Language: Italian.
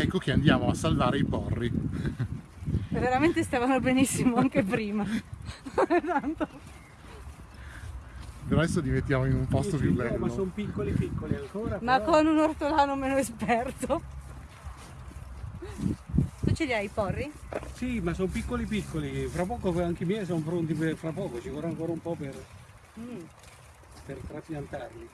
ecco che andiamo a salvare i porri. Veramente stavano benissimo anche prima. Tanto. Però adesso li mettiamo in un posto Sì, più bello. ma sono piccoli piccoli ancora. Ma però- con un ortolano meno esperto. Tu ce li hai i porri? Sì, ma sono piccoli piccoli. Fra poco anche i miei sono pronti per fra poco, ci vorrà ancora un po' per, Mm. per trapiantarli.